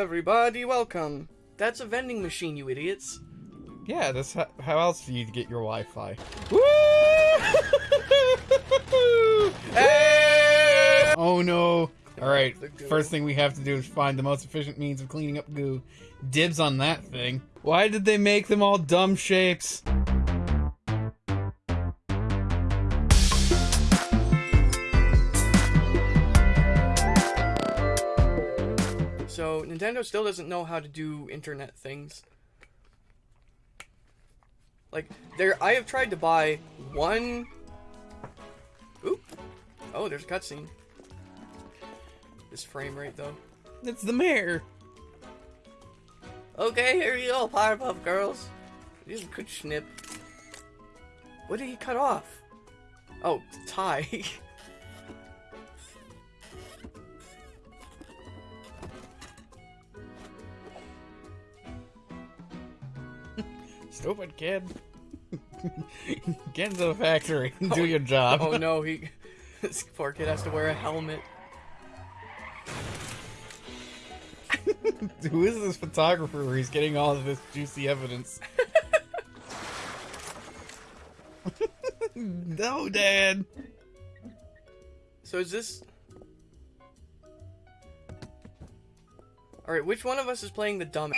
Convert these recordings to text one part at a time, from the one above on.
everybody, welcome. That's a vending machine, you idiots. Yeah, that's how, how else do you get your Wi-Fi? Hey! Oh no! Alright, first thing we have to do is find the most efficient means of cleaning up goo. Dibs on that thing. Why did they make them all dumb shapes? Nintendo still doesn't know how to do internet things. Like, there, I have tried to buy one. Oop. Oh, there's a cutscene. This frame rate, though. It's the mayor. Okay, here you go, Powerpuff Girls. A good snip. What did he cut off? Oh, tie. Stupid kid. Get into the factory and do oh, your job. oh no, he. This poor kid has to wear a helmet. Who is this photographer where he's getting all of this juicy evidence? no, Dad. So is this? All right, which one of us is playing the dumb?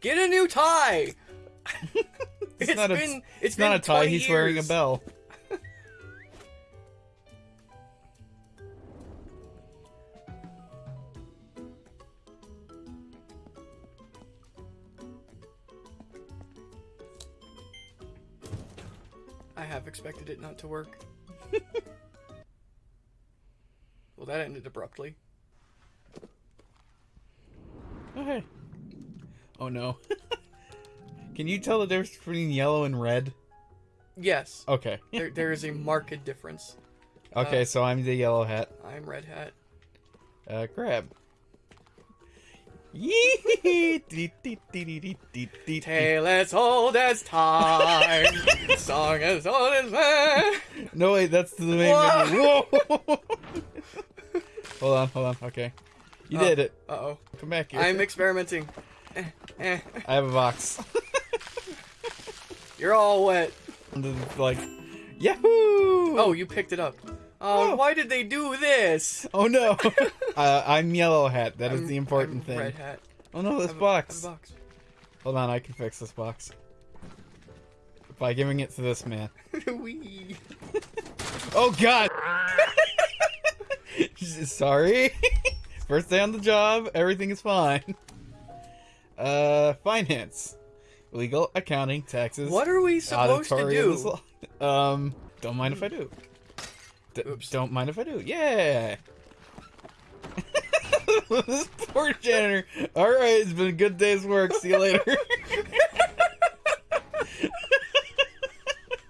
Get a new tie. It's, not a, been it's been not a tie. 20 He's wearing a bell. I have expected it not to work. well, that ended abruptly. Okay. Oh no. Can you tell the difference between yellow and red? Yes, Okay. there, there is a marked difference. Okay, Uh, so I'm the yellow hat. I'm red hat. Uh, grab. Yee! Tale as old as time, song as old as man. No, wait, that's the main. Whoa! hold on, hold on. Okay. You Oh. did it. Uh oh. Come back here. I'm experimenting. Eh, eh. I have a box. You're all wet. Like, Yahoo! Oh, you picked it up. Oh, Oh. why did they do this? Oh no! uh, I'm yellow hat. That is I'm- the important I'm thing. Red hat. Oh no, this box. a box. Hold on, I can fix this box. By giving it to this man. Wee. Oh god! Sorry. First day on the job, everything is fine. Uh, finance. Legal, accounting, taxes. What are we supposed to do? Um, don't mind if I do. D- Oops. Don't mind if I do. Yeah. this poor janitor. All right, it's been a good day's work. See you later.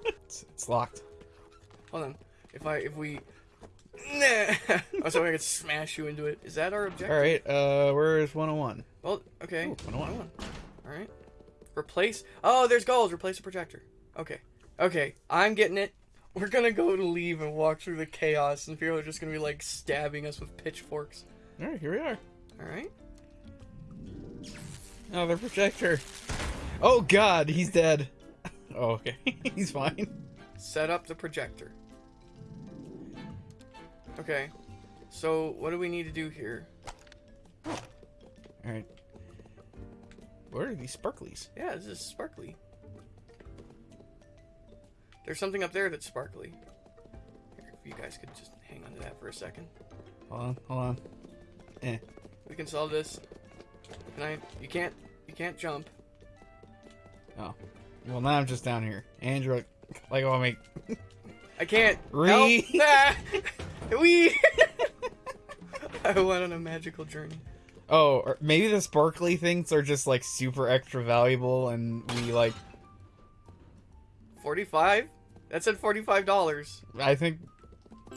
it's, it's locked. Hold on. If I if we. Nah. oh, so I could smash you into it. Is that our objective? All right. Uh, where is 101? Well, okay. Ooh, 101. All right. Replace. Oh, there's goals. Replace the projector. Okay. Okay. I'm getting it. We're gonna go to leave and walk through the chaos, and people are just gonna be like stabbing us with pitchforks. All right, here we are. All right. Oh, the projector. Oh God, he's dead. Oh, okay, he's fine. Set up the projector. Okay. So what do we need to do here? All right. What are these sparklies? Yeah, this is sparkly. There's something up there that's sparkly. Here, if you guys could just hang on to that for a second. Hold on, hold on. Eh. We can solve this. Can I? You can't. You can't jump. Oh. Well, now I'm just down here. Andrew, like, oh, me. I can't. Re- Help! Ah! we. I went on a magical journey. Oh, or maybe the sparkly things are just like super extra valuable, and we like. Forty-five. That said forty-five dollars. I think, I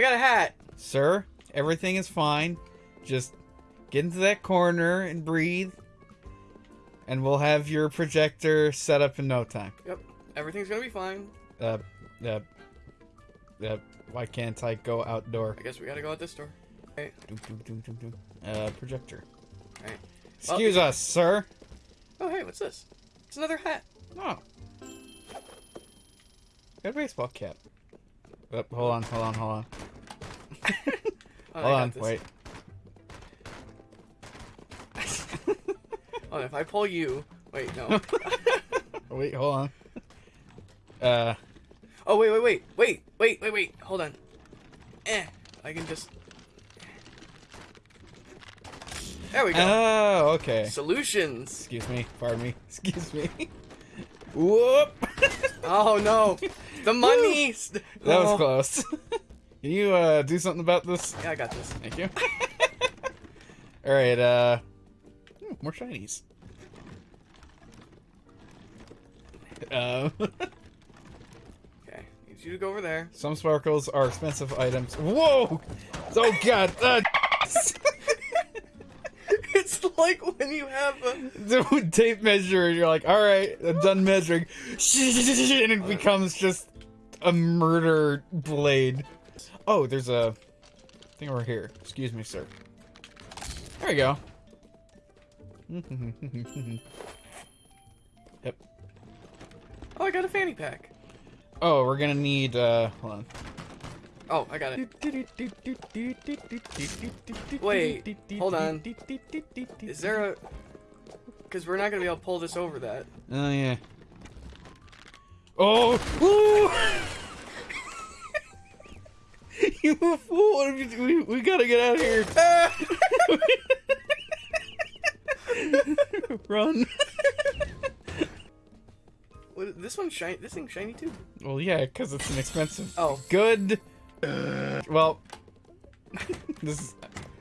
got a hat. sir, everything is fine. Just get into that corner and breathe, and we'll have your projector set up in no time. Yep. Everything's gonna be fine. Uh, uh, Uh, why can't I go outdoor? I guess we gotta go out this door. Doom, doom, doom, doom, doom. Uh, projector. Excuse us, sir. Oh, hey, what's this? It's another hat. Oh. Got a baseball cap. Oh, hold on, hold on, hold on. Oh, hold on, this. wait. Oh, if I pull you. Wait, no. Wait, hold on. Uh, oh, wait, wait, wait. Wait, wait, wait, wait. Hold on. Eh. I can just. There we go. oh, okay. Solutions. Excuse me, pardon me. Excuse me. Whoop! Oh, no. The money. That was Oh. close. Can you uh, do something about this? Yeah, I got this. Thank you. All right. Uh, hmm, more shinies. Um, Okay. Need you to go over there. some sparkles are expensive items. Whoa! Oh god! Uh, it's like when you have a. tape measure, and you're like, all right, I'm done measuring, and it becomes just a murder blade. Oh, there's a thing over here. Excuse me, sir. There we go. yep. Oh, I got a fanny pack. Oh, we're gonna need. uh Hold on. Oh, I got it. Wait, hold on. Is there a. Because we're not going to be able to pull this over that. Oh yeah. Oh! You fool! What have you- We, we gotta get out of here. Run. What, this one's shiny. This thing's shiny too. Well, yeah, because it's an expensive. Oh, Good. Uh, well, this is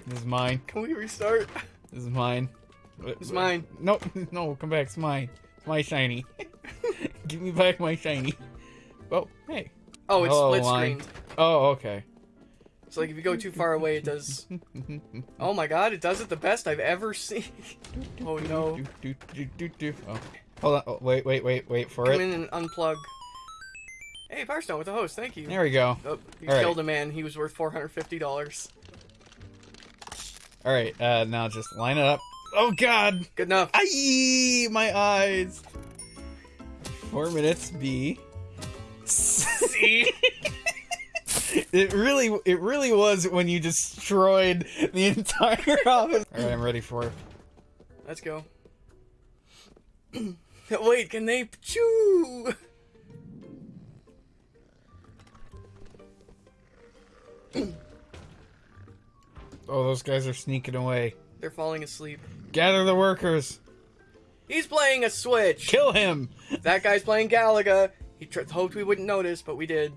this is mine. can we restart? This is mine. It's mine. No, no, come back. It's mine. It's my shiny. Give me back my shiny. Oh, hey. Oh, it's Hello, split line. screened. Oh, okay. So like if you go too far away, it does. Oh my god, it does it the best I've ever seen. Oh no. Oh. Hold on. Oh, wait, wait, wait, wait for Come it. in and unplug. Hey, Firestone with the host. Thank you. There we go. Oh, you All right. killed a man. He was worth four hundred fifty dollars. All right. Uh, now just line it up. Oh God! Good enough. Aye, my eyes. Four minutes. B. See? It really, it really was when you destroyed the entire office. All right, I'm ready for it. Let's go. Wait, can they chew? Oh, those guys are sneaking away. They're falling asleep. Gather the workers. He's playing a Switch. Kill him. That guy's playing Galaga. He tr- hoped we wouldn't notice, but we did.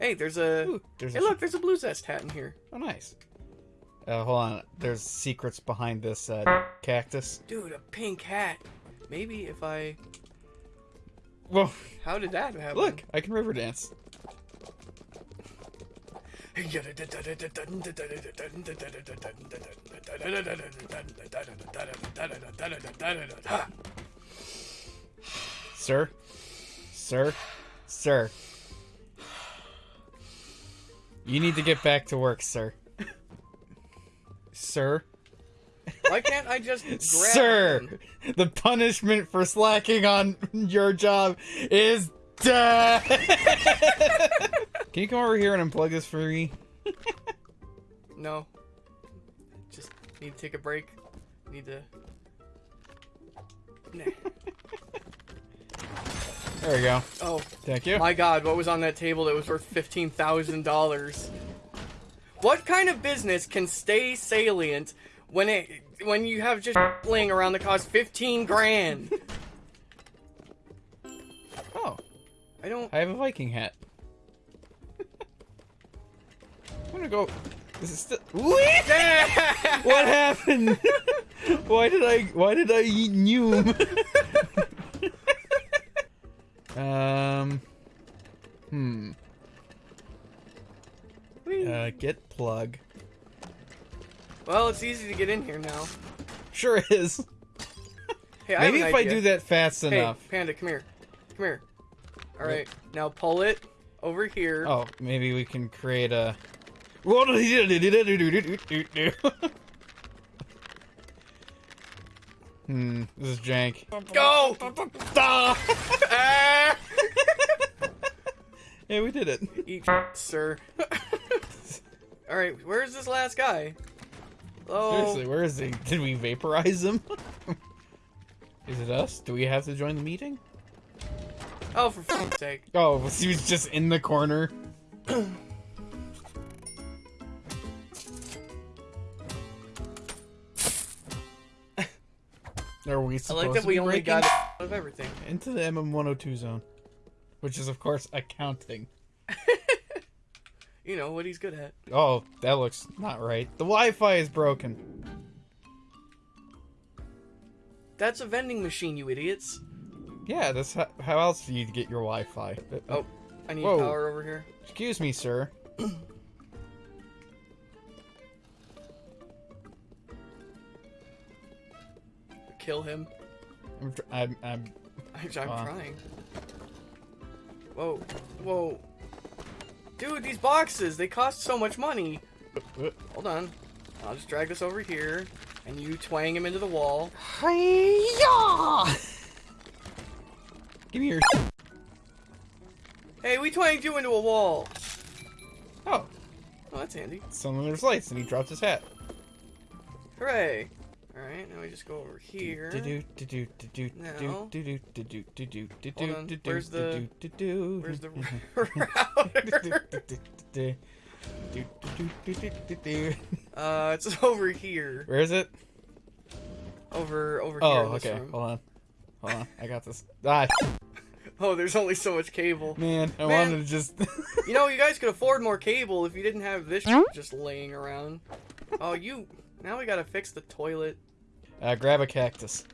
Hey, there's a. Ooh, there's Hey, a look, there's a Blue Zest hat in here. Oh, nice. Uh, hold on. There's secrets behind this uh, cactus. Dude, a pink hat. Maybe if I. Whoa! How did that happen? Look, I can river dance. Sir? Sir? Sir? You need to get back to work, sir. Sir? Why can't I just grab Sir! him? The punishment for slacking on your job is death! Can you come over here and unplug this for me? No. Just need to take a break. Need to. Nah. There we go. Oh Thank you. my God! What was on that table that was worth fifteen thousand dollars? What kind of business can stay salient when it when you have just laying around that costs fifteen grand? Oh, I don't. I have a Viking hat. I'm gonna go. Is still. What happened? why did I? Why did I eat Noom? um. Hmm. Uh, get plug. well, it's easy to get in here now. Sure is. Hey, Maybe an if I do that fast Hey, enough. Panda, come here. Come here. All right, now pull it. over here. Oh, maybe we can create a. hmm, this is jank. Go! Ah! Ah! yeah, we did it. Eat, sir. All right, where's this last guy? Oh, Seriously, where is he? Did we vaporize him? is it us? Do we have to join the meeting? oh, for fuck's sake! Oh, he was just in the corner. Are we I supposed like that to we be only breaking got out of everything. into the MM102 zone, which is of course accounting. You know what he's good at. Oh, that looks not right. The Wi-Fi is broken. That's a vending machine, you idiots. Yeah, that's how, how else do you get your Wi-Fi? Uh, Oh, I need Whoa. power over here. Excuse me, sir. Kill him. I'm, tr- I'm, I'm I'm, I'm Wow. trying. Whoa, whoa. Dude, these boxes, they cost so much money. uh, Hold on. I'll just drag this over here, and you twang him into the wall. Hi-ya! Give me your. Hey, we twanged you into a wall. Oh, Oh, that's handy. someone there's lights, and he dropped his hat. Hooray. Alright, now we just go over here. No. Hold on, where's the- do-do, Where's the do-do, router? uh, it's over here. Where is it? Over, over Oh, here in this okay. room. Hold on. Hold on. I got this. Ah, Oh, there's only so much cable. man. I Man. wanted to just. You know, you guys could afford more cable if you didn't have this just laying around. Oh, you... Now we gotta fix the toilet. Uh, grab a cactus.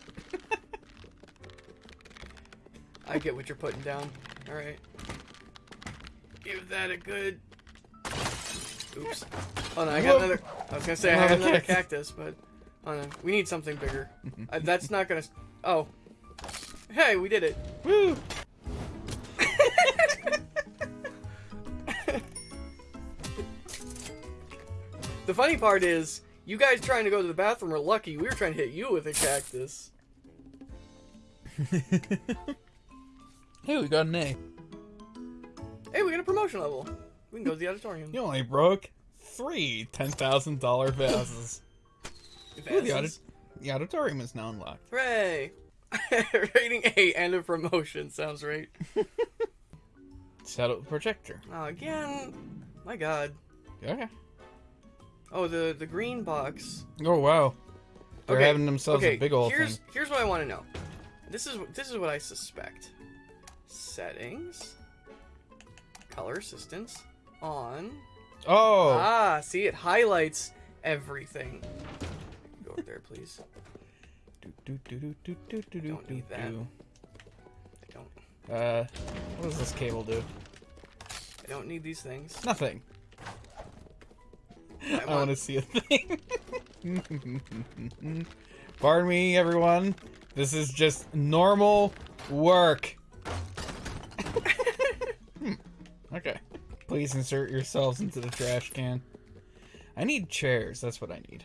I get what you're putting down. Alright. Give that a good... Oops. Oh no, I got Whoop. another... I was gonna say I Another have another cactus. cactus, but... Oh no, we need something bigger. Uh, that's not gonna... Oh. Hey, we did it. Woo! The funny part is, you guys trying to go to the bathroom are lucky. We were trying to hit you with a cactus. Hey, we got an A. Hey, we got a promotion level. We can go to the auditorium. You only broke three ten thousand dollar vases. Ooh, the, audit- the auditorium is now unlocked. Hooray! Rating A and a promotion. Sounds right. Set up the projector. Oh, again. My god. Okay. Oh, the, the green box. Oh wow. They're Okay, having themselves okay, a big old here's, thing. Here's what I want to know. This is this is what I suspect. Settings. Color assistance. On. Oh. Ah, see, it highlights everything. Go over there, please. Do, do, do, do, do, do, do, Don't need that. do. I don't. Uh, what does this cable do? I don't need these things. Nothing. I want to see a thing. Pardon me, everyone. This is just normal work. Hmm, okay. Please insert yourselves into the trash can. I need chairs. That's what I need.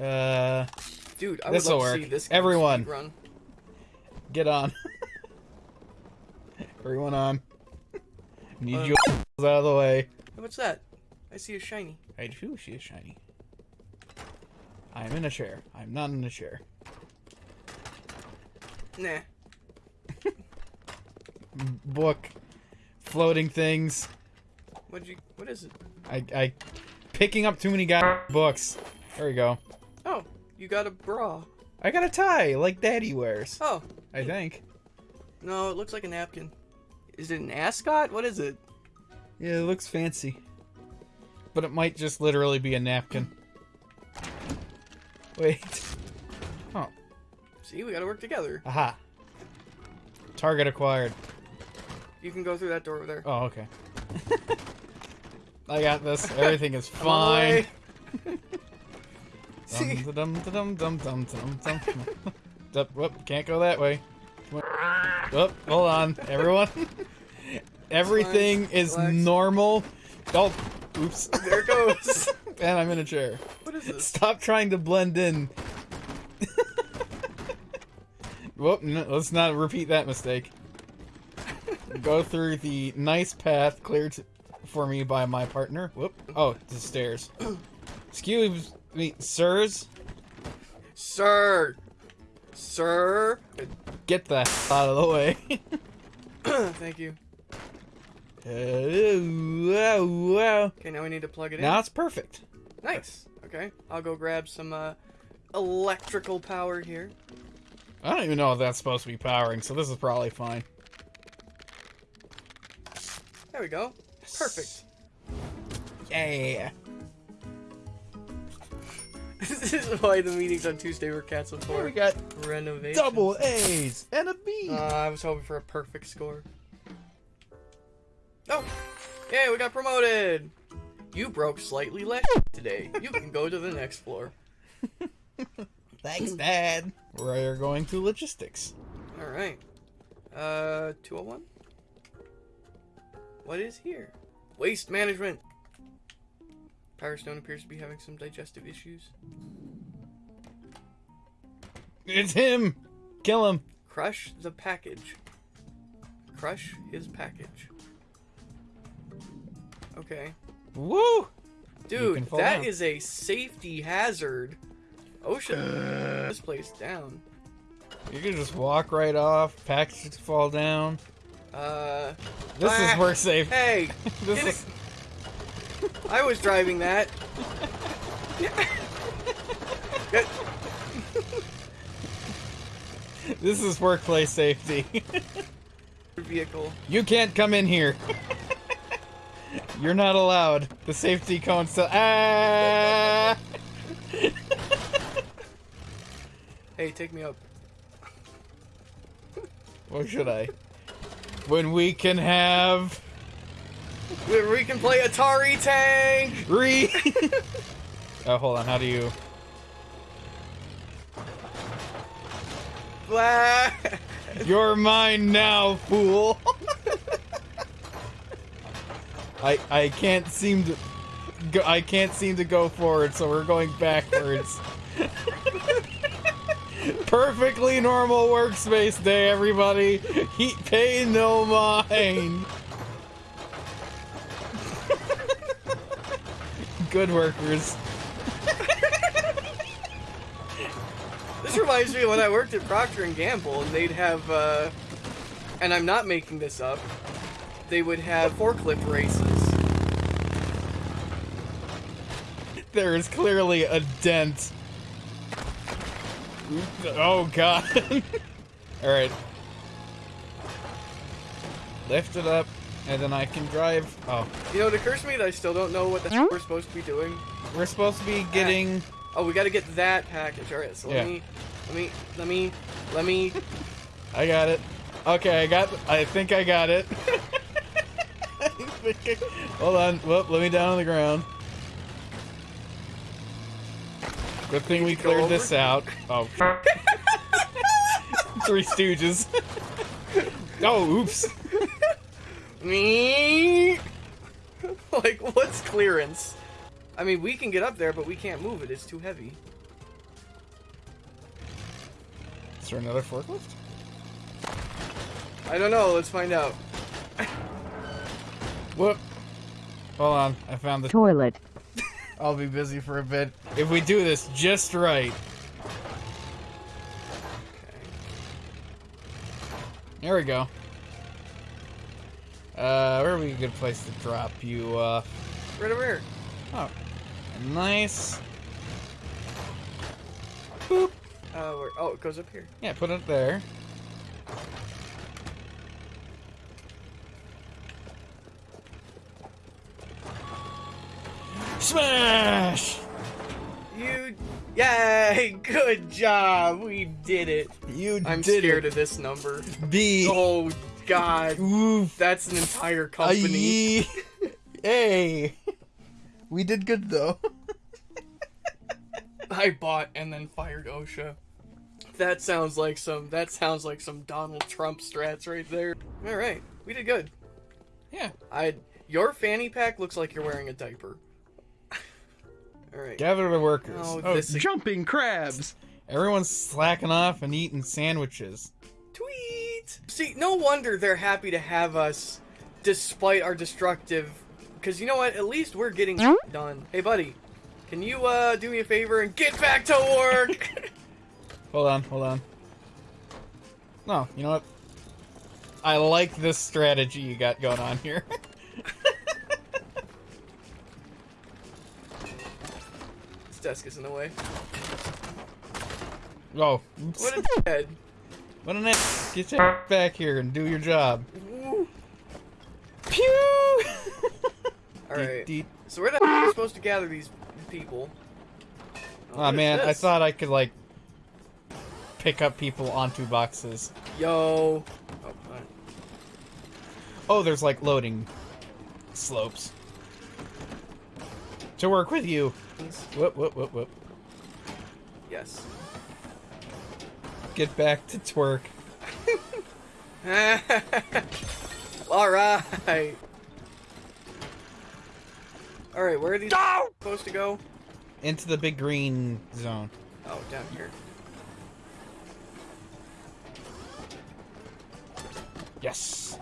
Uh, Dude, I would love to see this Everyone. run. get on. Everyone on. Need Uh, you out of the way. What's that? I see a shiny. I do see a shiny. I'm in a chair. I'm not in a chair. Nah. Book. Floating things. What'd you? What is it? I, I, picking up too many guy books. There we go. Oh, you got a bra. I got a tie like Daddy wears. Oh, I think. no, it looks like a napkin. Is it an ascot? What is it? Yeah, it looks fancy. But it might just literally be a napkin. Wait. Oh, See, we gotta work together. aha. Target acquired. You can go through that door over there. Oh, okay. I got this. Everything is I'm on the way. fine. See, Dum dum dum dum dum dum dum. dum. Whoop! Can't go that way. Whoop! Hold on, everyone. Everything is normal. Oh, oops. There it goes. and I'm in a chair. what is this? Stop trying to blend in. Whoop, no, let's not repeat that mistake. Go through the nice path cleared for me by my partner. Whoop. Oh, the stairs. Excuse me, sirs. Sir. Sir. Get the out of the way. Thank you. Wow, wow. Okay, now we need to plug it in. Now it's perfect. Nice. Okay, I'll go grab some uh, electrical power here. I don't even know if that's supposed to be powering, so this is probably fine. There we go. Perfect. Yeah. this is why the meetings on Tuesday were canceled for. Here we got renovation. double A's and a B. Uh, I was hoping for a perfect score. Yay, we got promoted! You broke slightly less today. You can go to the next floor. Thanks, Dad. We're going to logistics. Alright. Uh, 201? What is here? Waste management! Powerstone appears to be having some digestive issues. It's him. Kill him. Crush the package. Crush his package. Okay. Woo! Dude, fall that down. is a safety hazard. Ocean. this place down. You can just walk right off. Packages fall down. Uh. This ah, is work safe. Hey! This is it- I was driving that. This is workplace safety. vehicle. you can't come in here. You're not allowed. The safety cone still. Ah! Hey, take me up. What should I? When we can have We, we can play Atari Tank! re. oh, hold on. How do you? You're mine now, fool. I I can't seem to go, I can't seem to go forward, so we're going backwards. Perfectly normal workspace day, everybody. Heat pay no mind. Good workers. This reminds me of when I worked at Procter and Gamble, and they'd have, uh, and I'm not making this up. They would have forklift races. There is clearly a dent. Oh god. Alright. Lift it up, and then I can drive. Oh, You know, it occurs to me that I still don't know what the we're supposed to be doing. we're supposed to be getting. Ah. Oh, we got to get that package. All right, so Yeah. let me, let me, let me, let me. I got it. Okay, I got. I think I got it. I think I- Hold on. Whoop, let me down on the ground. Good thing we cleared this out. Oh. Three Stooges. oh, oops. Me. like, what's clearance? I mean, we can get up there, but we can't move it. It's too heavy. Is there another forklift? I don't know. Let's find out. Whoop. Hold on. I found the. toilet, I'll be busy for a bit. If we do this just right. Okay. There we go. Uh, where would be a good place to drop you off? Right over here. Oh, nice. Uh, where, oh, it goes up here. Yeah, put it there. Smash! You, yay! Good job. We did it. You I'm did scared it. of this number. B. Oh God, Oof. that's an entire company. Aye. hey. We did good though. I bought and then fired OSHA. That sounds like some. That sounds like some Donald Trump strats right there. All right, we did good. Yeah. I your fanny pack looks like you're wearing a diaper. All right. Gather the workers. Oh, Oh, this Jumping crabs. everyone's slacking off and eating sandwiches. Tweet. See, no wonder they're happy to have us, despite our destructive. Because you know what? At least we're getting done. Hey, buddy, can you uh do me a favor and get back to work? Hold on, hold on. No, you know what? I like this strategy you got going on here. this desk is in the way. oh, oops. What a dead. What an ass. Get your back here and do your job. Pew! All right. Deet, deet. So where the heck are we supposed to gather these people? What is man, I thought I could, like, pick up people onto boxes. Yo. Oh. Oh, there's, like, loading slopes. To work with you. Whoop, whoop, whoop, whoop. Yes. Get back to twerk. All right. All right, where are these supposed to go? Into the big green zone. Oh, down here. Yes.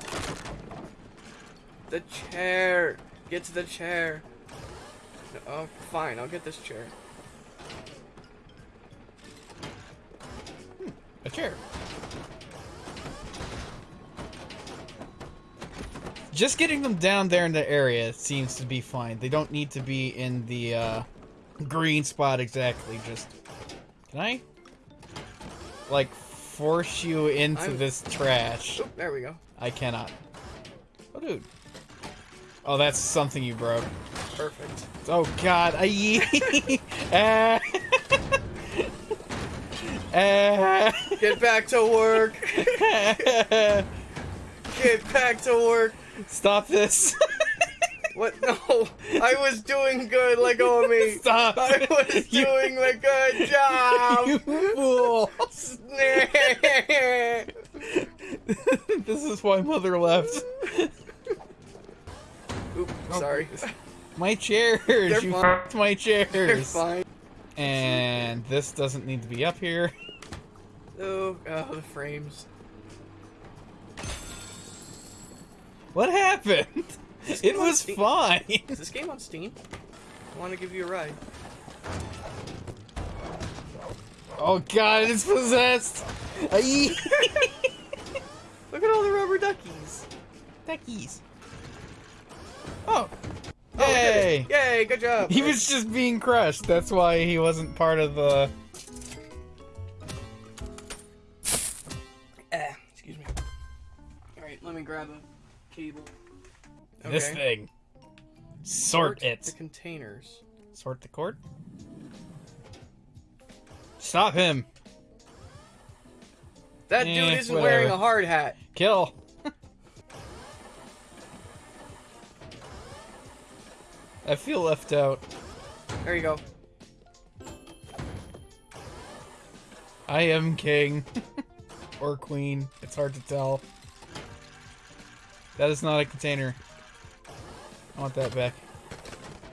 The chair. Get to the chair. Oh, fine. I'll get this chair. A chair. Just getting them down there in the area seems to be fine. They don't need to be in the uh, green spot exactly. Just can I like force you into I'm- this trash? Oop, there we go. I cannot. Oh, dude. Oh, that's something you broke. Perfect. Oh God! I Ah. Ah. Get back to work. Get back to work. Stop this! What? No, I was doing good. like of me. Stop! I was You- doing the good you job. fool! this is why mother left. Oop, sorry. My chairs! They're you fine. my You're fine. And this doesn't need to be up here. Oh, oh, the frames. What happened? It was fine. Is this game on Steam? I want to give you a ride. Oh god, it's possessed! Look at all the rubber duckies. Duckies. Oh. Oh, we. Yay! Yay! Good job. He was just being crushed. That's why he wasn't part of the. Eh, excuse me. All right, let me grab a cable. This thing. Sort the it. containers. Sort the cord. Stop him. That Eh, dude isn't whatever. wearing a hard hat. Kill. I feel left out. There you go. I am king. or queen. It's hard to tell. That is not a container. I want that back.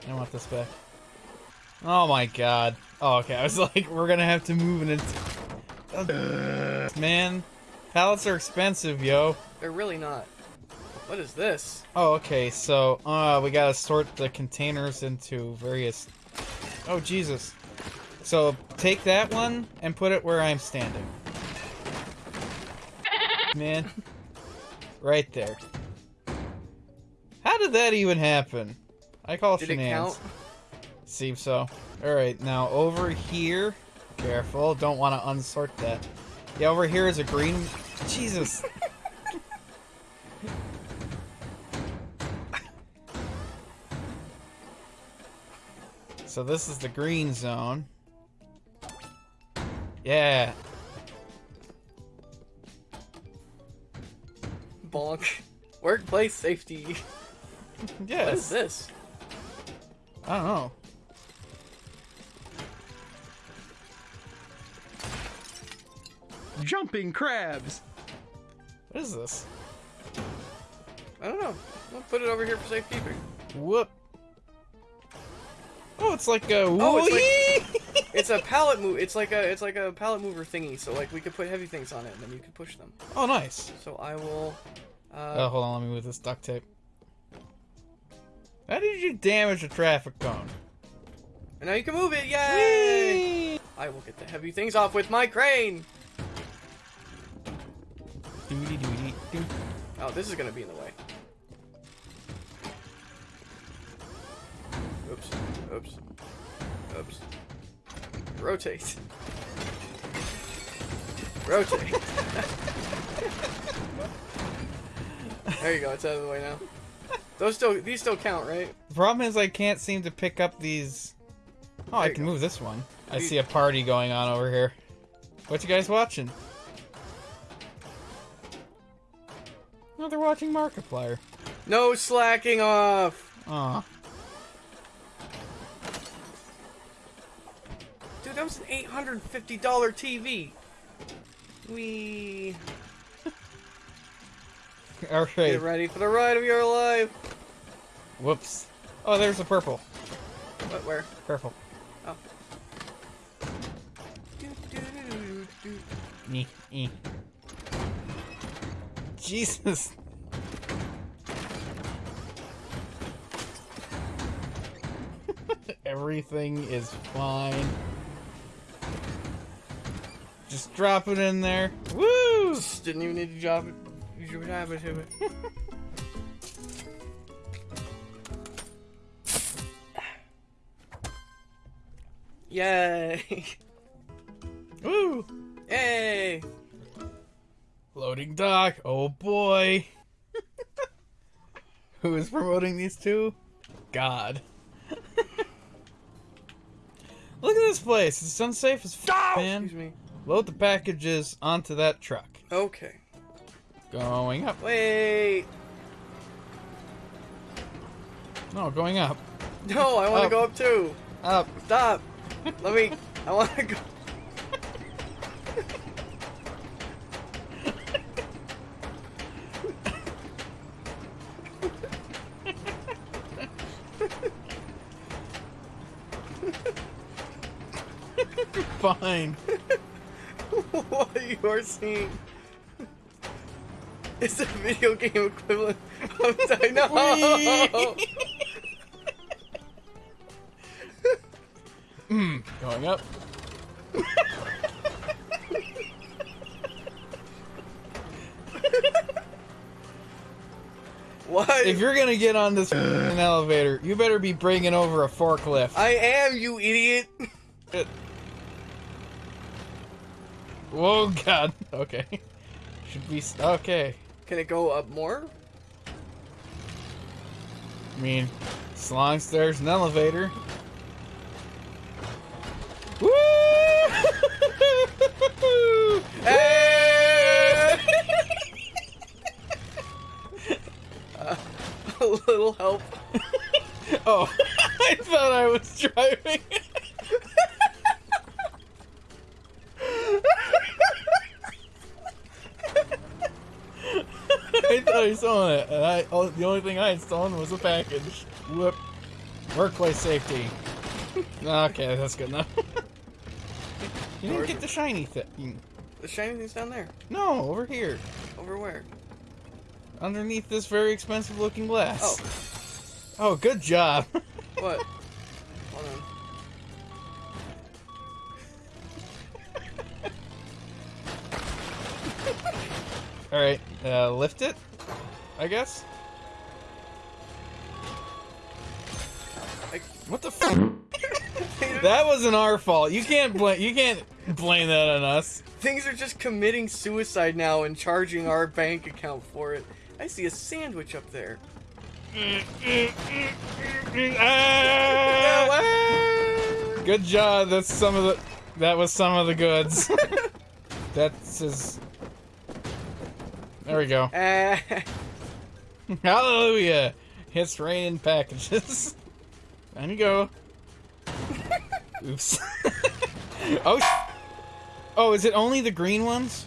I want this back. Oh my god. Oh, okay. I was like, we're gonna have to move and it's. Man, pallets are expensive, yo. They're really not. What is this? Oh, okay. So, uh, we gotta sort the containers into various. Oh, Jesus. So, take that one and put it where I'm standing. Man. Right there. How did that even happen? I call Did it shenanigans. count? Seems so. Alright, now over here. Careful, don't want to unsort that. Yeah, over here is a green. Jesus. so this is the green zone. Yeah. Bonk. Workplace safety. Yes. What is this? I don't know. Jumping crabs. What is this? I don't know. We'll put it over here for safekeeping. Whoop. Oh, it's like a Oh, it's whee! It's a pallet move. It's like a it's like a pallet mover thingy. So like we could put heavy things on it and then you could push them. oh, nice. So I will. Uh, Oh, hold on, let me move this duct tape. How did you damage a traffic cone? And now you can move it. Yay! I will get the heavy things off with my crane. Doody doody doo. Oh, this is gonna be in the way. Oops. Oops. Oops. Rotate. Rotate. there you go. It's out of the way now. Those still, these still count, right? The problem is I can't seem to pick up these. Oh, I There you can go. move this one. I see a party going on over here. What you guys watching? Oh, they're watching Markiplier. No slacking off. Aw. Dude, that was an $850 TV. We Alright. get ready for the ride of your life. Whoops. Oh, there's a purple. What? Where? Purple. Oh. Do, do, do, do. Nee. Jesus. Everything is fine. Just drop it in there. Woo! Just didn't even need to drop it. You should have it to it. Yay! Woo! Yay! Loading dock. Oh boy. Who is promoting these two? God. Look at this place. It's unsafe as f, man. Excuse me. Load the packages onto that truck. Okay. Going up. Wait. No, going up. No, I want to go up too. Up. Stop. Let me. I want to go. Fine. what you are seeing is the video game equivalent of Dino. Hmm. Going up. what? If you're gonna get on this elevator, you better be bringing over a forklift. I am, you idiot. Whoa, God. Okay. Should be okay. Can it go up more? I mean, as long as there's an elevator. Woo! Hey! Uh, a little help. oh, I thought I was driving. I thought I saw it, and I oh, the only thing I had stolen was a package. Whoop. Workplace safety. Okay, that's good enough. you didn't get the shiny thing. The shiny thing's down there. No, over here. Over where? Underneath this very expensive looking glass. Oh, Oh, good job. what? Hold on. Alright, uh, lift it, I guess? I- What the fuck? that wasn't our fault. You can't blame you can't blame that on us. Things are just committing suicide now and charging our bank account for it. I see a sandwich up there. Ah! Ah! Good job. That's some of the that was some of the goods. That's his There we go. Ah. Hallelujah! It's raining packages. Down you go. Oops. oh, sh- oh, is it only the green ones?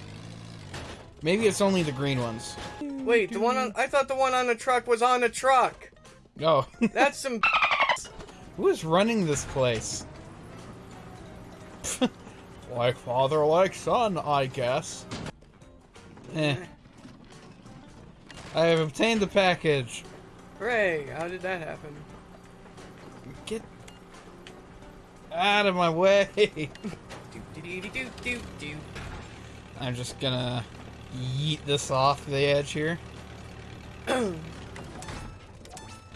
Maybe it's only the green ones. Wait, the one on I thought the one on the truck was on the truck. Oh, That's some who is running this place? like father, like son, I guess. Eh. I have obtained the package. Hooray, how did that happen? Get out of my way. I'm just gonna yeet this off the edge here. there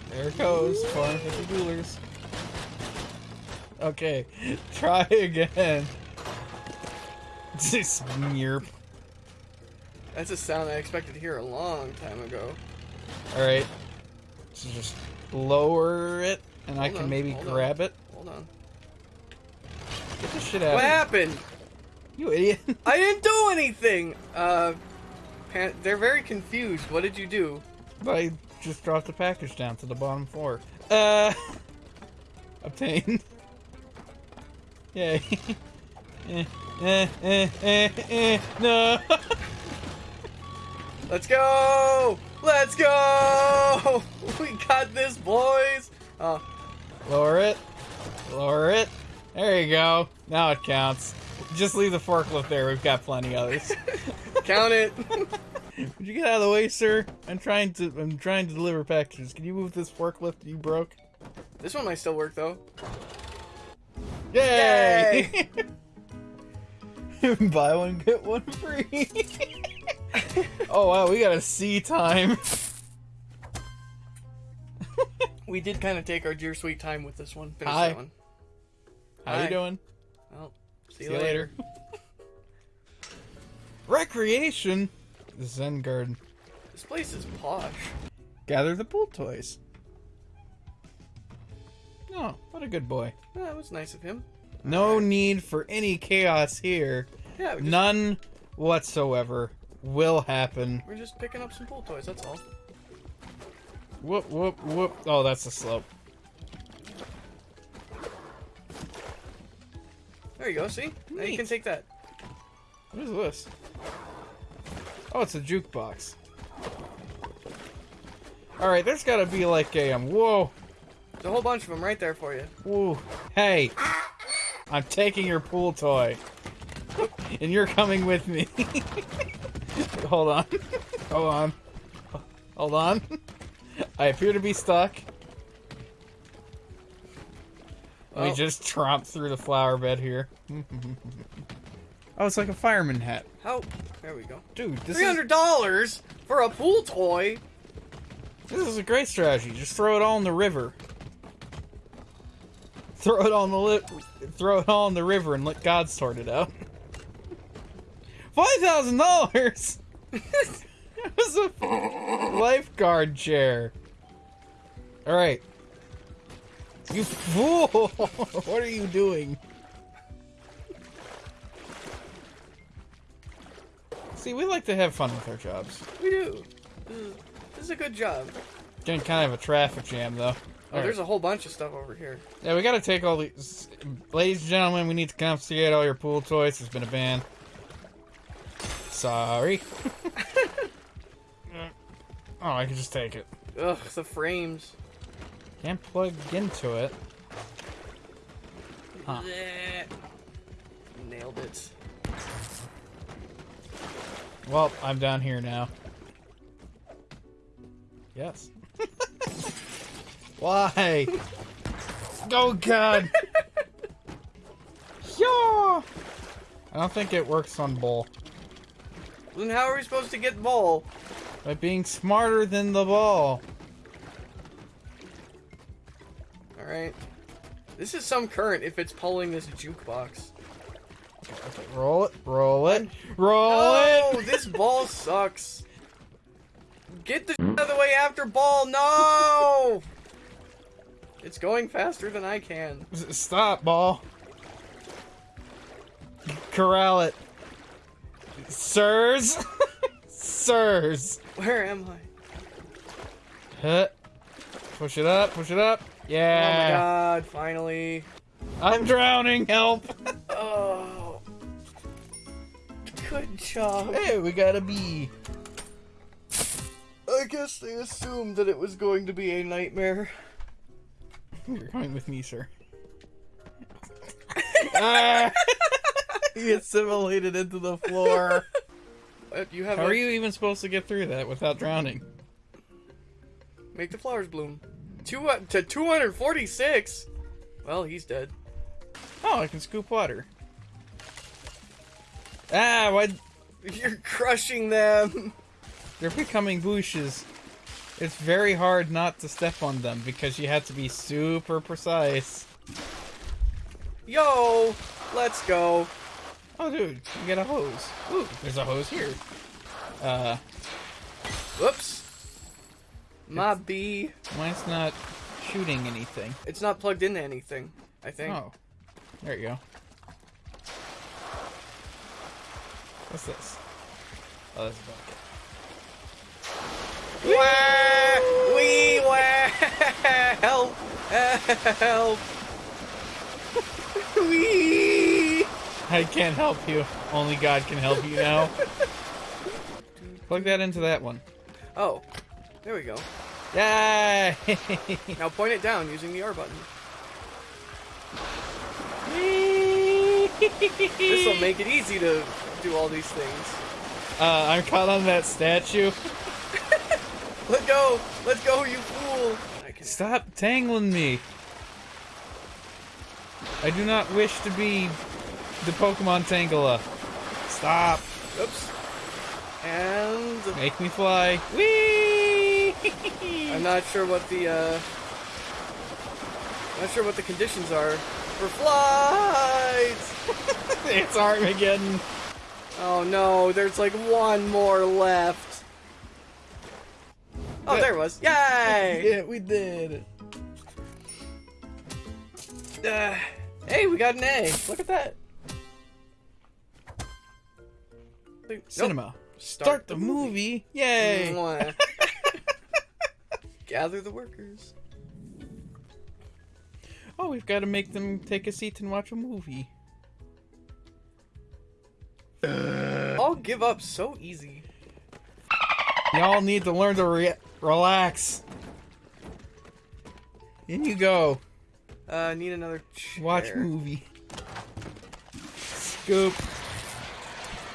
it goes. 450 doolars. Okay, try again. This yerp. That's a sound I expected to hear a long time ago. Alright. So just lower it, and I can on, maybe hold on. grab it. Hold on. Get this shit out What happened? You idiot. I didn't do anything. Uh, they're very confused. What did you do? I just dropped the package down to the bottom floor. Uh, obtained. Yay. eh, eh, eh, eh, eh, no. Let's go! Let's go! We got this, boys. Oh, Lower it. Lower it. There you go. Now it counts. Just leave the forklift there. We've got plenty others. count it. Would you get out of the way, sir? I'm trying to. I'm trying to deliver packages. Can you move this forklift you broke? this one might still work though. Yay! Buy one get one free. oh wow, we got a C time. We did kind of take our dear sweet time with this one. Finish Hi. that one. How Hi. you doing? Well, see, See you later. later. Recreation. The Zen Garden. This place is posh. Gather the pool toys. Oh, what a good boy. Yeah, that was nice of him. No need for any chaos here. Yeah, just, None whatsoever will happen. we're just picking up some pool toys. That's all. Whoop, whoop, whoop. Oh, that's a slope. There you go. See, now you can take that. What is this? Oh, it's a jukebox. Alright, there's gotta be like a, um, whoa, There's a whole bunch of them right there for you. whoa, hey, I'm taking your pool toy. And you're coming with me. Hold on. Hold on. Hold on. I appear to be stuck. Let me Oh. just tromp through the flower bed here. oh, it's like a fireman hat. How? There we go. Dude, this Three is, hundred dollars for a pool toy. this is a great strategy. Just throw it all in the river. Throw it on the li- throw it all in the river and let God sort it out. Five thousand dollars. It was a lifeguard chair. All right. You fool! what are you doing? See, we like to have fun with our jobs. We do. This is, this is a good job. Getting kind of a traffic jam, though. Oh, there's a whole bunch of stuff over here. Yeah, we gotta take all these. Ladies and gentlemen, we need to confiscate all your pool toys. There's been a ban. Sorry. oh, I can just take it. Ugh, the frames. Can't plug into it. Huh. Nailed it. Well, I'm down here now. Yes. Why? Oh God. yeah. I don't think it works on bull. Then how are we supposed to get the ball? By being smarter than the ball. All right. This is some current if it's pulling this jukebox. Okay, roll it, roll it, roll Oh, it. this ball sucks. Get the out of the way after ball. No. It's going faster than I can. Stop, ball. Corral it. Sirs. Sirs. Where am I? Huh. Push it up, push it up. Yeah. Oh my god, finally. I'm drowning, help. Oh. Good job. hey, we got a bee. I guess they assumed that it was going to be a nightmare. You're coming with me, sir. ah! He assimilated into the floor. You have How a- are you even supposed to get through that without drowning? make the flowers bloom. Two uh, to 246. Well, he's dead. Oh, I can scoop water. Ah, what? You're crushing them. They're becoming bushes. It's very hard not to step on them because you have to be super precise. Yo, let's go. Oh, dude, you get a hose. Ooh, there's a hose here. Uh, Whoops. My bee. mine's not shooting anything. It's not plugged into anything. I think. Oh, there you go. What's this? Oh, that's a bucket. Wah! Wee! Wah! Help! Help! Wee! I can't help you. Only God can help you now. Plug that into that one. Oh, there we go. Yay! Now point it down using the R button. This will make it easy to do all these things. Uh, I'm caught on that statue. Let go! Let go, you fool! I can Stop tangling me. I do not wish to be the Pokemon Tangela. Stop. Oops. And Make me fly. Whee! I'm not sure what the uh not sure what the conditions are for flight. it's Armageddon. Oh no, there's like one more left. Oh, there it was. Yay! Yeah, we did. Uh, hey, we got an A. Look at that. Nope. Cinema. Start the movie. Yay! Gather the workers. Oh, we've got to make them take a seat and watch a movie. I'll give up so easy. Y'all need to learn to re- relax. In you go. Uh, need another chair. Watch movie. Scoop.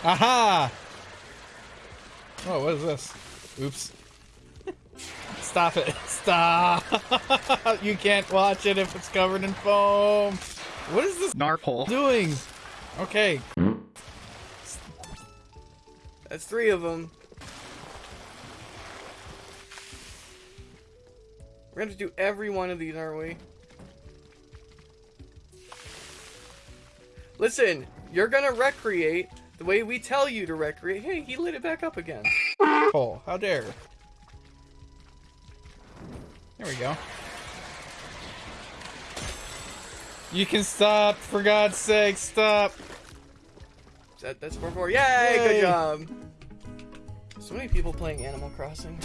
Aha! Oh, what is this? Oops. Stop it. Stop! you can't watch it if it's covered in foam. What is this Narphole. doing? Okay. That's three of them. We're gonna do every one of these, aren't we? Listen, you're gonna recreate the way we tell you to recreate. Hey, he lit it back up again. Oh, how dare. There we go. You can stop, for God's sake, stop. That, that's 4 4. Yay, Yay. good job. So many people playing Animal Crossing.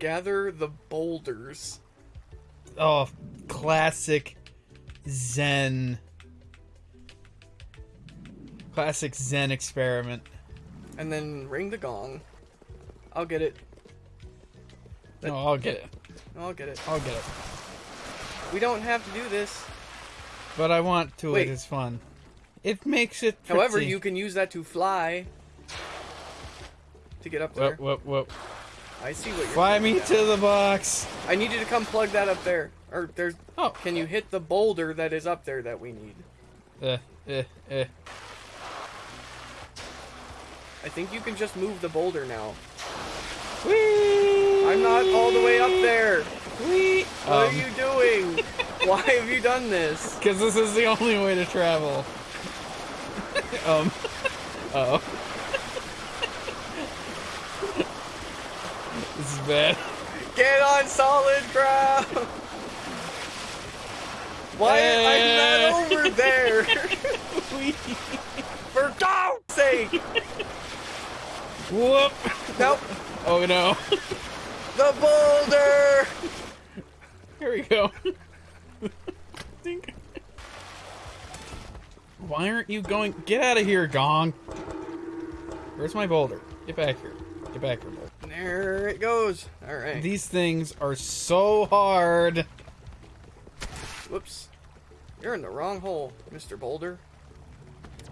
Gather the boulders. Oh, classic Zen. Classic Zen experiment. And then ring the gong. I'll get it. No, I'll get it. I'll get it. I'll get it. We don't have to do this. But I want to. Wait. It is fun. It makes it. However, you can use that to fly. To get up there. Whoop, whoop, whoop. I see what you're Fly me now. to the box. I need you to come plug that up there. Or there's. Oh. Can you hit the boulder that is up there that we need? Uh, uh, uh. I think you can just move the boulder now. Whee! I'm not all the way up there. Whee! What Um, are you doing? Why have you done this? Because this is the only way to travel. um. Uh oh. Get on solid ground. Why I'm not over there? For God's sake! Whoop! Nope. Oh no. The boulder. Here we go. Why aren't you going? Get out of here, Gong. Where's my boulder? Get back here. Get back here. There it goes. All right. These things are so hard. Whoops. You're in the wrong hole, Mr. Boulder.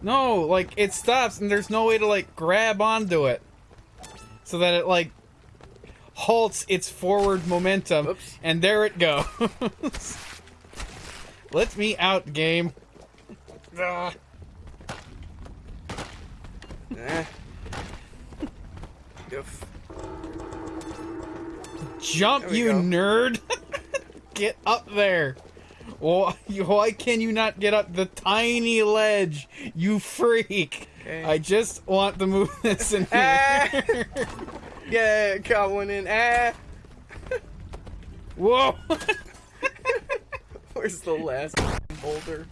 No, like it stops and there's no way to like grab onto it. So that it like halts its forward momentum Whoops. and there it goes. Let me out, game. Ah. Eh. Goof. Jump, you go. nerd! get up there! Why, why can you not get up the tiny ledge, you freak? Okay. I just want to move this in here. Yeah, got one in. Ah! Whoa! Where's the last boulder?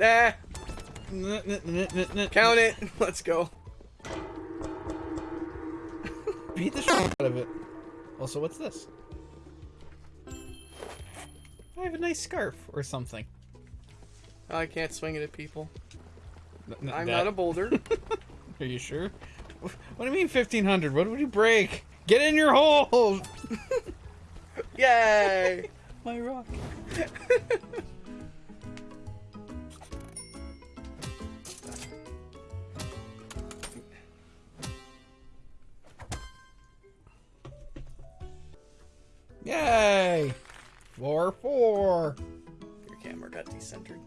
Ah! Count Count it. Let's go. Beat the shit out of it. Also, what's this? I have a nice scarf or something. Oh, I can't swing it at people. N- n- I'm that- not a boulder. Are you sure? What do you mean 1500? What would you break? Get in your hole! Yay! My rock. Yay! Four, four. Your camera got decentered.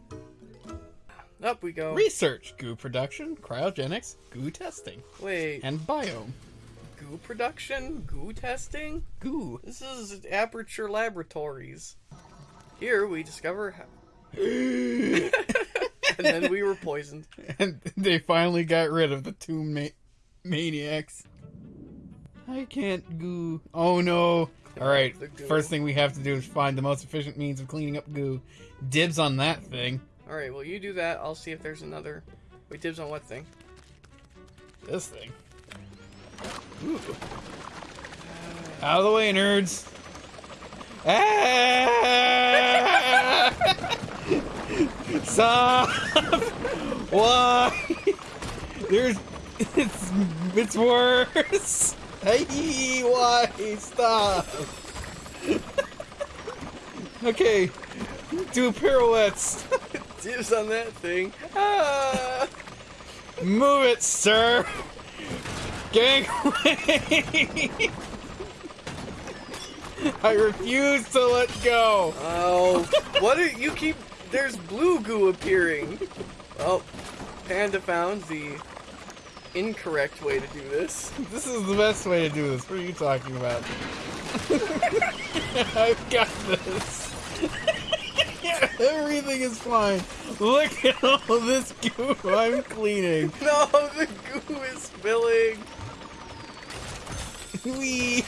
Up we go. Research, goo production, cryogenics, goo testing, Wait, and biome. goo production? Goo testing? Goo. This is Aperture Laboratories. Here we discover how. and then we were poisoned. And they finally got rid of the two ma- maniacs. I can't goo. Oh no. Alright, first thing we have to do is find the most efficient means of cleaning up goo. Dibs on that thing. Alright, well, you do that. I'll see if there's another. Wait, dibs on what thing? This thing. Ooh. Out of the way, nerds. Ah! Stop! Why? There's it's it's worse. Hey, why? Stop. okay, do pirouettes. Dibs on that thing. Ah! Move it, sir. Gang away. I refuse to let go. Oh, what are you keep? There's blue goo appearing. Oh, Panda found the incorrect way to do this. This is the best way to do this. What are you talking about? I've got this. Everything is fine. Look at all this goo I'm cleaning. No, the goo is spilling. Wee.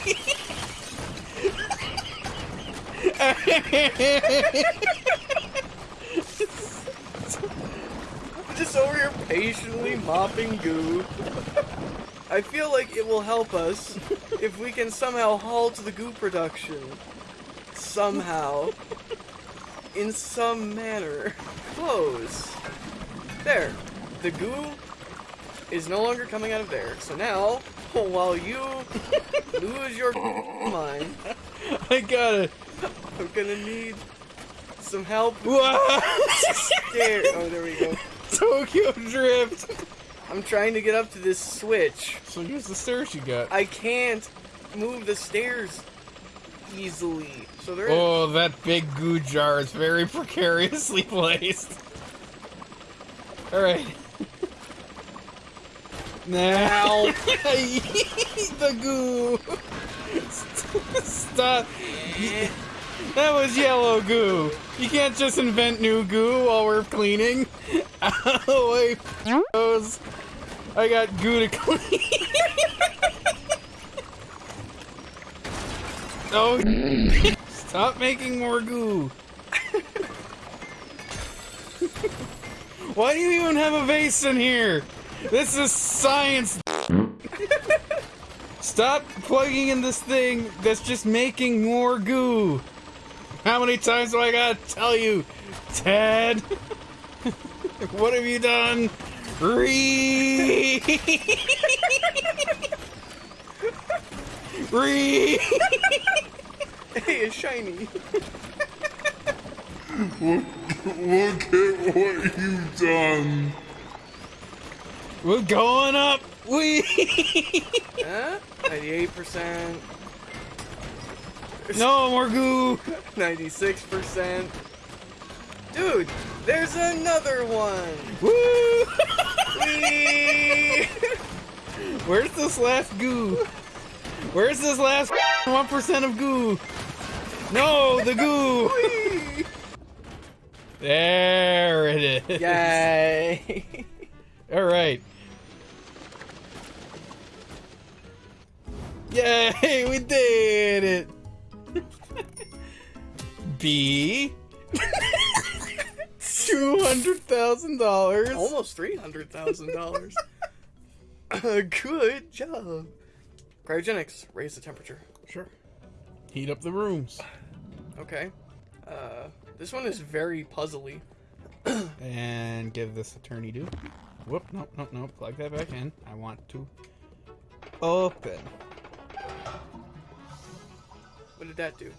Just over here patiently mopping goo. I feel like it will help us if we can somehow halt the goo production. Somehow. In some manner. Close. There. The goo is no longer coming out of there. So now, while you lose your mind, I got it. I'm gonna need some help. There. Oh, there we go. Tokyo Drift. I'm trying to get up to this switch. So here's the stairs you got. I can't move the stairs easily. So there is. Oh, that big goo jar is very precariously placed. Alright. Now. the goo. Stop. That was yellow goo. You can't just invent new goo while we're cleaning. Of the. I got goo to clean. oh, stop making more goo. Why do you even have a vase in here? This is science. Stop plugging in this thing that's just making more goo. How many times do I gotta tell you, Ted? What have you done? Re. Re. Hey, it's shiny. Look at what you've done. We're going up. We. Huh? 98%, no more goo. 96%. Dude, there's another one. Woo. Where's this last goo? Where's this last one percent of goo? No, the goo. There it is. Yay! All right. Yay, we did it. B. Two hundred thousand dollars. Almost three hundred thousand dollars. Good job. Cryogenics raise the temperature. Sure. Heat up the rooms Okay. Uh, this one is very puzzly. and give this attorney do. Whoop! Nope, nope, nope. Plug that back in. I want to open. What did that do?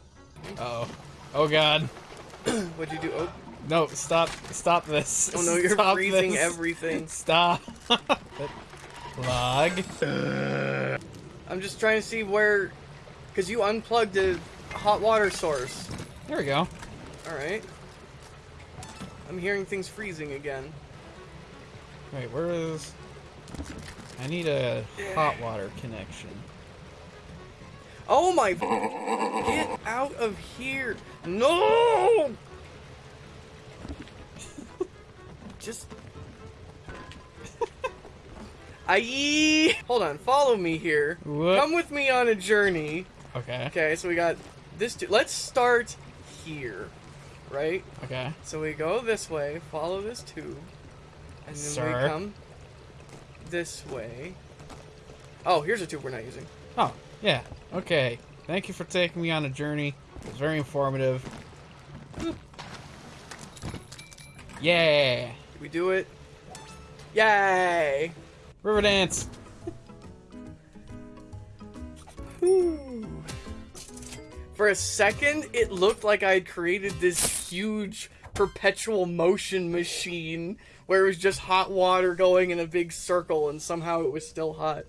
Uh oh. Oh God. What'd you do? Oh, No! Stop! Stop this! oh no, you're Stop freezing this. everything. Stop. Plug. I'm just trying to see where, because you unplugged the hot water source. There we go. All right. I'm hearing things freezing again. Wait, where is? I need a hot water connection. Oh my! Get out of here! No! Just. I hold on. Follow me here. What? Come with me on a journey. Okay. Okay, so we got this. tu- Let's start here, right? Okay. So we go this way. Follow this tube, and then Sir. we come this way. Oh, here's a tube we're not using. Oh, yeah. Okay. Thank you for taking me on a journey. It was very informative. Yeah. Did we do it? Yay! River dance. For a second, it looked like I'd created this huge perpetual motion machine where it was just hot water going in a big circle and somehow it was still hot.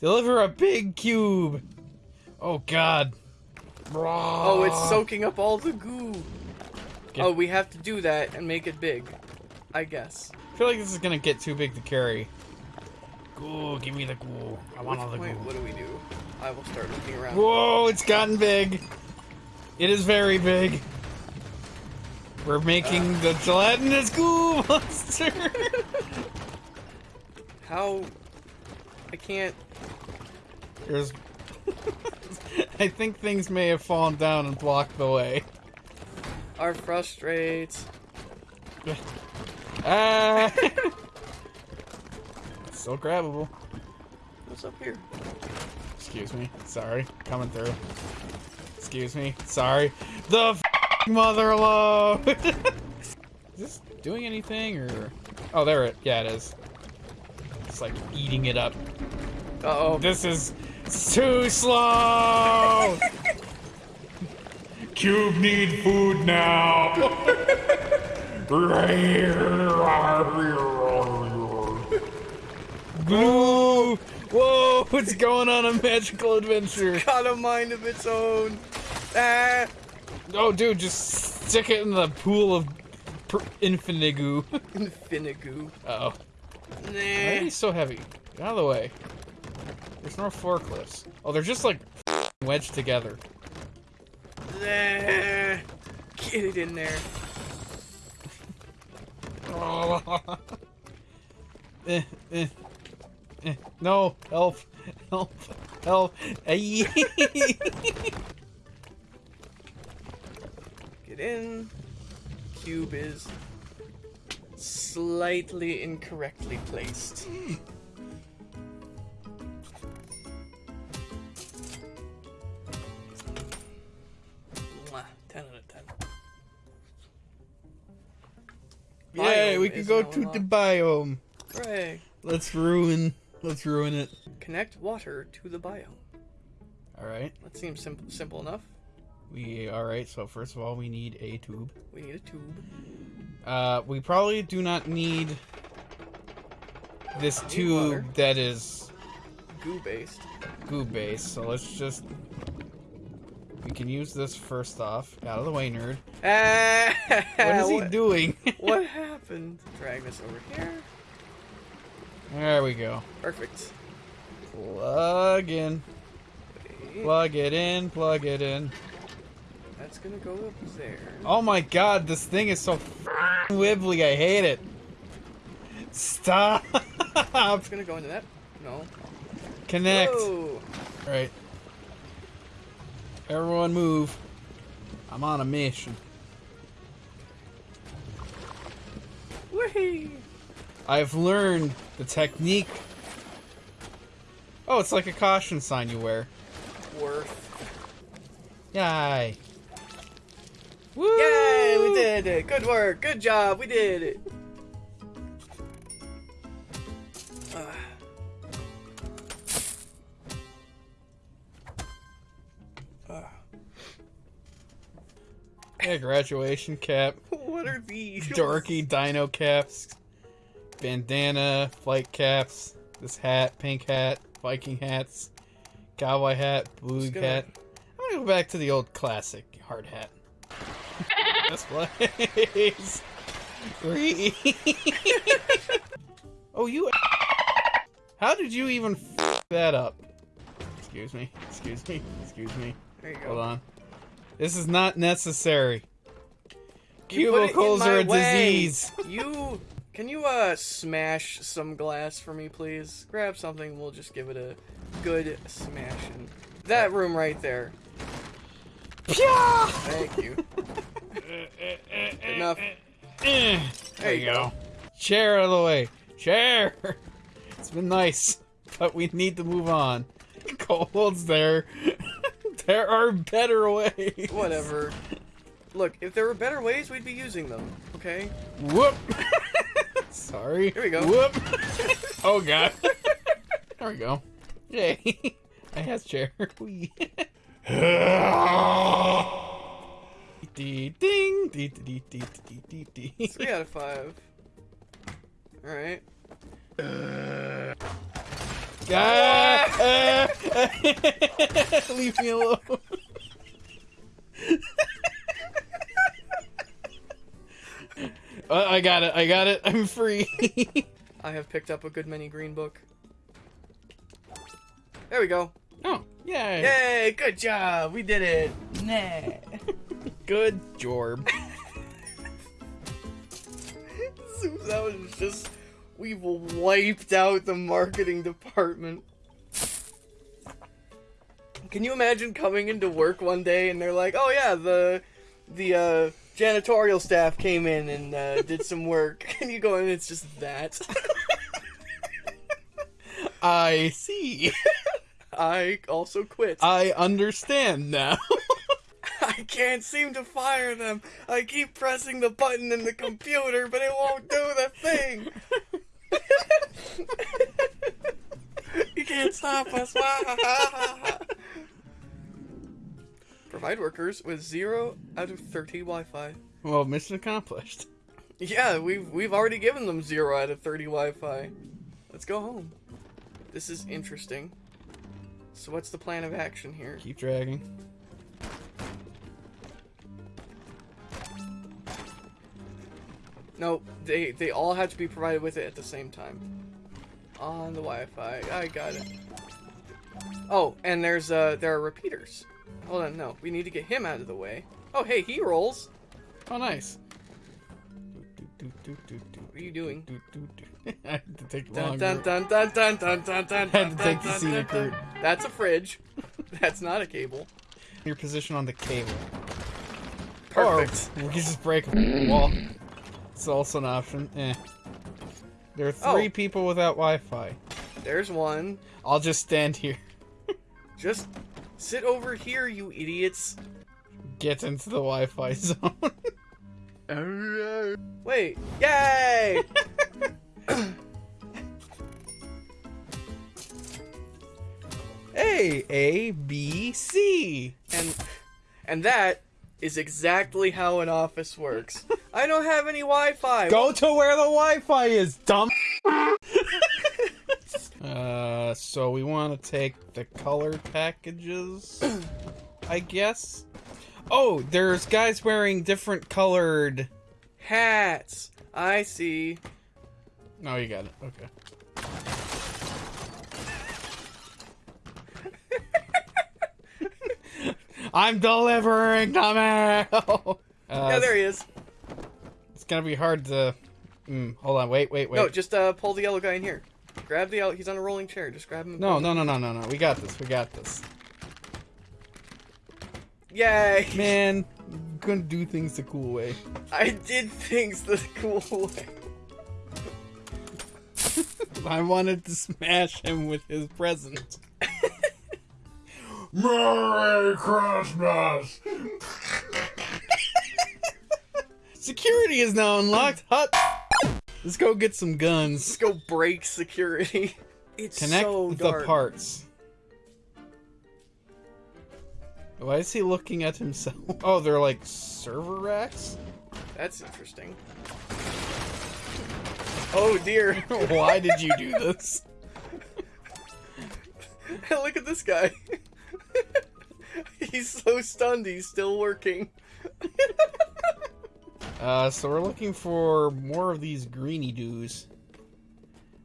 Deliver a big cube. Oh God. Oh, it's soaking up all the goo. Get- Oh, we have to do that and make it big. I guess. I feel like this is gonna get too big to carry. Goo, give me the goo. I want all the Wait, goo. what do we do? I will start looking around. Whoa, it's gotten big. It is very big. We're making uh. the gelatinous goo monster. How? I can't. There's. I think things may have fallen down and blocked the way. Our frustrates. Ah! Still grabbable. What's up here? Excuse me. Sorry. Coming through. Excuse me. Sorry. The f- mother load! is this doing anything or. Oh, there it. Yeah, it is. It's like eating it up. Uh oh. This is too slow! Cube need food now. Boo! Whoa! It's going on a magical adventure. Got a mind of its own. Ah. Oh, dude, just stick it in the pool of pr- infinigu. Infinigoo. Uh oh. Why are Nah. these so heavy? Get out of the way. There's no forklifts. Oh, they're just like wedged together. Get it in there. eh, eh, eh. No, help, help, help. Get in. Cube is slightly incorrectly placed. Mwah. 10 out of 10. Yay, we can go to the biome. Hooray! Let's ruin. Let's ruin it. Connect water to the biome. All right. That seems simple, simple enough. We all right. So first of all, we need a tube. We need a tube. Uh, we probably do not need this Need tube water. that is Goo based. goo based. So let's just. We can use this first off. Out of the way, nerd. What is he doing? What happened? Drag this over here. there we go. Perfect. Plug in. Wait, Plug it in. Plug it in. That's gonna go up there. Oh my god, this thing is so wibbly. I hate it. Stop. It's gonna go into that. No. Connect. Whoa. Right. Everyone move. I'm on a mission. Whee! I've learned the technique. Oh, it's like a caution sign you wear. Worth. Yay. Woo! Yay! We did it. Good work. Good job. We did it. Yeah, graduation cap, what are these? dorky dino caps, bandana, flight caps, this hat, pink hat, Viking hats, cowboy hat, blue gonna- hat. I'm gonna go back to the old classic hard hat. this place. Three. oh, you. How did you even f that up? Excuse me. Excuse me. Excuse me. There you go. Hold on. This is not necessary. You put it in Cubicles are a way. disease. You can you uh smash some glass for me, please? Grab something. We'll just give it a good smashing. That room right there. Thank you. Enough. Eh, There you go. Chair out of the way. Chair. It's been nice, but we need to move on. Cold's there. There are better ways. Whatever. Look, if there were better ways, we'd be using them. Okay. Whoop. Sorry. Here we go. Whoop. oh god. there we go. Yay. I have chair. Dee ding. Dee dee dee dee dee dee. Three out of five. All right. Ah! Leave me alone. Uh, I got it. I got it. I'm free. I have picked up a good many green book. There we go. oh, yay. Yay! Good job. We did it. Nah. Good job. That was just we've wiped out the marketing department. Can you imagine coming into work one day and they're like, "Oh yeah, the the uh, janitorial staff came in and uh, did some work," and you go in, and it's just that. I see. I also quit. I understand now. I can't seem to fire them. I keep pressing the button in the computer, but it won't do the thing. You can't stop us. Provide workers with zero out of thirty Wi-Fi. well, mission accomplished. Yeah, we've we've already given them zero out of thirty Wi-Fi. Let's go home. This is interesting. So what's the plan of action here? Keep dragging. No, they they all have to be provided with it at the same time. On the Wi-Fi, I got it. Oh, and there's uh there are repeaters. Hold on, no, we need to get him out of the way. Oh, hey, he rolls. Oh, nice. What are you doing? do, do, do. I had to take longer. dun dun dun dun dun dun dun. Had to take the scenic route. That's a fridge. That's not a cable. Your position on the cable. Perfect. Or we can just break a wall. It's also an option. Eh. There are three Oh. people without Wi-Fi. There's one. I'll just stand here. Just sit over here, you idiots. Get into the Wi-Fi zone. Wait. Yay! A A B C. and and that is exactly how an office works. I don't have any Wi-Fi. Go to where the Wi-Fi is, dumb. uh, so we want to take the color packages, I guess. Oh, there's guys wearing different colored. Hats. I see. No, you got it. Okay. I'm delivering the mail. Uh, yeah, there he is. It's gonna be hard to. Mm, hold on, wait, wait, wait. No, just uh, pull the yellow guy in here. Grab the yellow. He's on a rolling chair. Just grab him. no, no, no, no, no, no. We got this. We got this. Yay! Man, gonna do things the cool way. I did things the cool way. I wanted to smash him with his present. Merry Christmas! Security is now unlocked. Hut. Let's go get some guns. Let's go break security. It's Connect so the parts. Why is he looking at himself? Oh, they're like server racks? That's interesting. Oh dear! Why did you do this? Look at this guy. he's so stunned. He's still working. Uh, so we're looking for more of these greeny doos.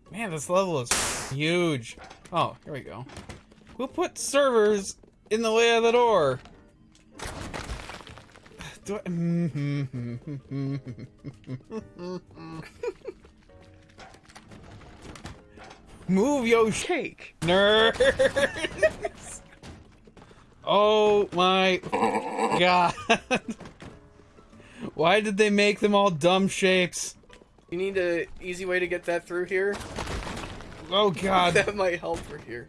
Man, this level is huge. Oh, here we go. Who put servers in the way of the door? Do I... Move yo Cake. nerds! Oh my god. Why did they make them all dumb shapes? You need a easy way to get that through here. Oh god. That might help for here.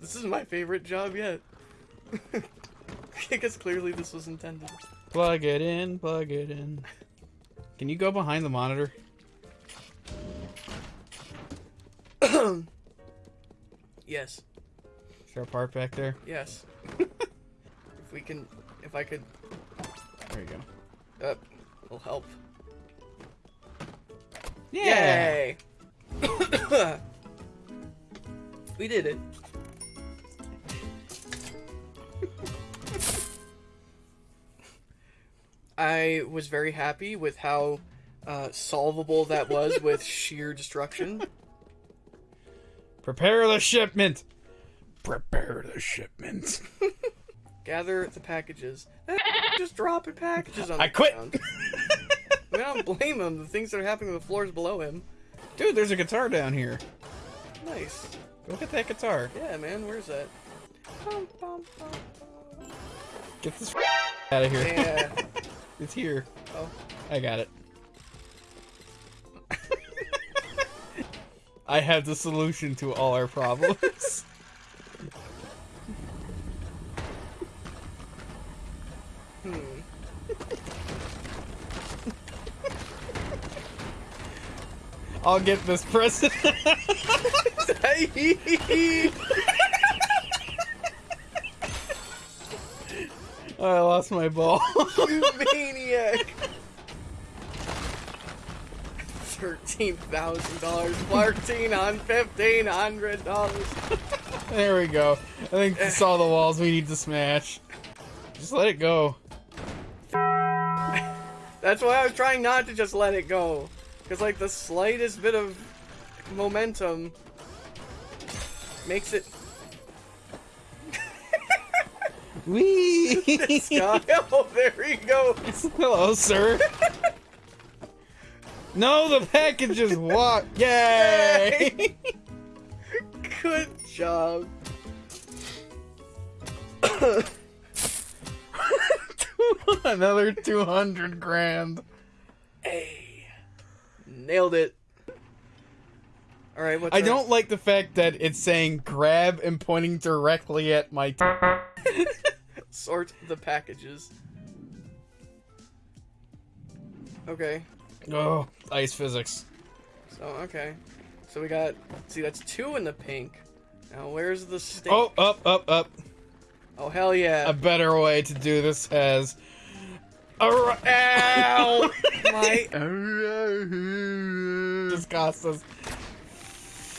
This is my favorite job yet. Because clearly this was intended. Plug it in, plug it in. Can you go behind the monitor? Yes. Is there a part back there? Yes. if we can, if I could, There you go. uh, will help. Yay! we did it. I was very happy with how uh, solvable that was with sheer destruction. Prepare the shipment. Prepare the shipment. Gather the packages. Just dropping packages on the I quit. ground. I, mean, I don't blame him. The things that are happening on the floors below him. Dude, there's a guitar down here. Nice. Go get that guitar. Yeah, man. Where's that? Bum, bum, bum, bum. Get this out of here. Yeah. It's here. Oh. I got it. I have the solution to all our problems. Hmm. I'll get this present. Oh, I lost my ball. you maniac! Thirteen thousand dollars, fourteen on fifteen hundred dollars. there we go. I think this is all the walls we need to smash. Just let it go. That's why I was trying not to just let it go, because like the slightest bit of momentum makes it. Wee! Sky. Oh, there he goes. Hello, sir. no, the package is what? Yay! Good job. Another 200 grand. Hey, nailed it. All right, what's I don't like the fact that it's saying grab and pointing directly at my. T- sort the packages. Okay. oh, ice physics. So okay. So we got see that's two in the pink. Now where's the stink? Oh, up, up, up. Oh hell yeah. A better way to do this has. A r- Ow! My this cost us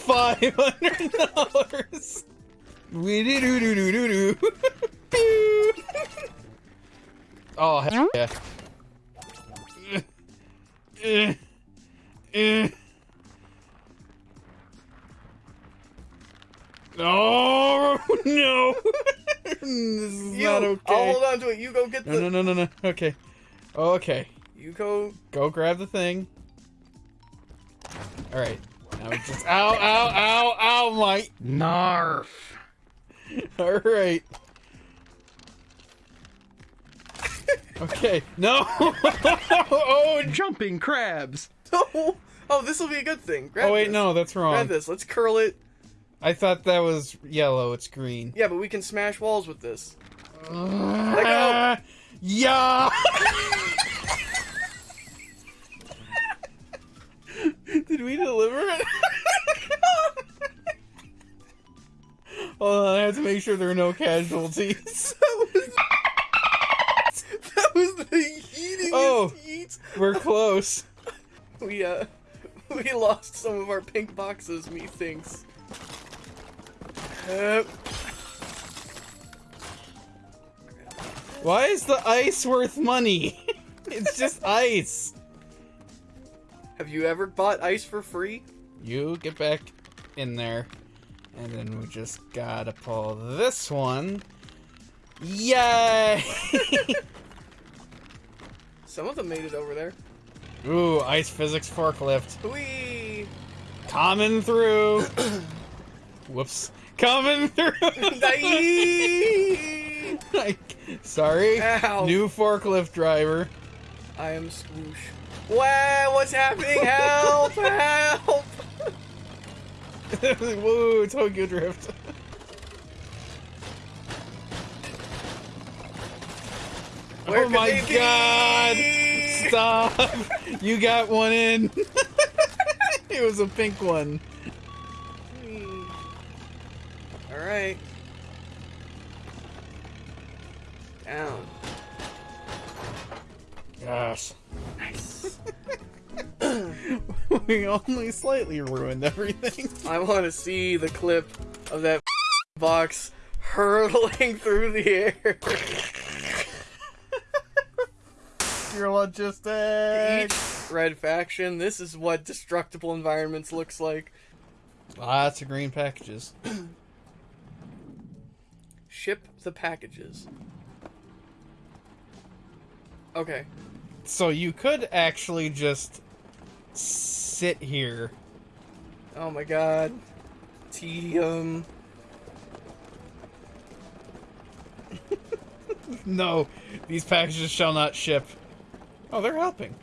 five hundred dollars. We do do do do do do. Pew. Oh hell yeah. Eh, eh. Oh no! this is you, not I'll hold on to it. You go get the No, no, no, no, no. Okay. Okay. you go Go grab the thing. Alright. Now we just. Ow, ow, ow, ow, my. Narf. Alright. Okay. No! oh, Jumping crabs. Oh, oh this will be a good thing. Grab oh, wait, this. no, that's wrong. Grab this. Let's curl it. I thought that was yellow. It's green. Yeah, but we can smash walls with this. Ah, yeah! Did we deliver it? Hold on, I have to make sure there are no casualties. Was the Oh. We're close. We uh we lost some of our pink boxes, methinks. Uh, Why is the ice worth money? It's just ice. have you ever bought ice for free? You get back in there. And then we just gotta pull this one. Yay! Some of them made it over there. Ooh, ice physics forklift. Whee! Coming through. Whoops. Coming through. Like, Sorry. Ow. New forklift driver. I am Swoosh. Wow, what's happening? Help! Help! Woo, Tokyo Drift. Where oh my be? god! Stop! You got one in. it was a pink one. Hmm. All right. Down. Gosh. Nice. we only slightly ruined everything. I want to see the clip of that box hurtling through the air. Your logistics. Each red faction. This is what destructible environments looks like. Lots of green packages. Ship the packages. Okay. So you could actually just sit here. Oh my god. Tedium. No, these packages shall not ship. Oh, they're helping.